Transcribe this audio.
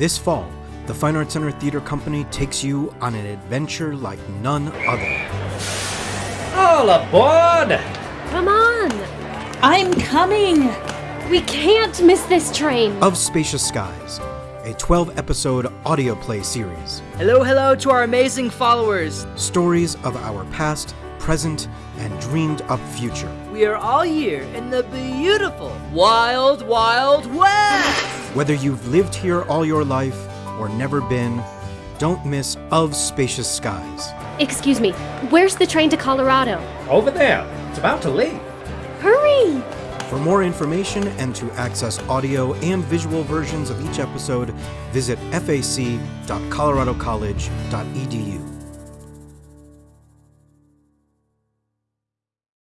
This fall, the Fine Arts Center Theater Company takes you on an adventure like none other. All aboard! Come on! I'm coming! We can't miss this train! Of Spacious Skies, a 12 episode audio play series. Hello, hello to our amazing followers. Stories of our past, present, and dreamed up future. We are all here in the beautiful, wild, wild West. Whether you've lived here all your life or never been, don't miss Of Spacious Skies. Excuse me, where's the train to Colorado? Over there. It's about to leave. Hurry! For more information and to access audio and visual versions of each episode, visit fac.coloradocollege.edu.